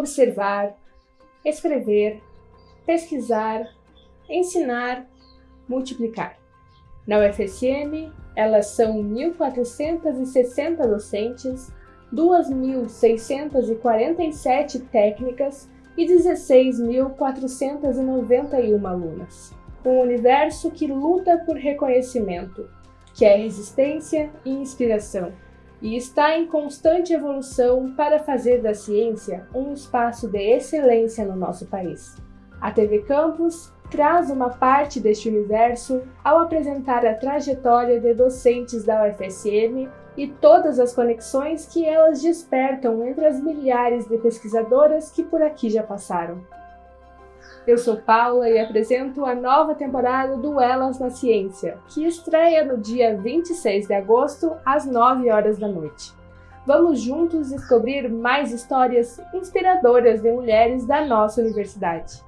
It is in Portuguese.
observar, escrever, pesquisar, ensinar, multiplicar. Na UFSM, elas são 1.460 docentes, 2.647 técnicas e 16.491 alunas. Um universo que luta por reconhecimento, que é resistência e inspiração, e está em constante evolução para fazer da ciência um espaço de excelência no nosso país. A TV Campus traz uma parte deste universo ao apresentar a trajetória de docentes da UFSM e todas as conexões que elas despertam entre as milhares de pesquisadoras que por aqui já passaram. Eu sou Paula e apresento a nova temporada do Elas na Ciência, que estreia no dia 26 de agosto, às 9 horas da noite. Vamos juntos descobrir mais histórias inspiradoras de mulheres da nossa universidade.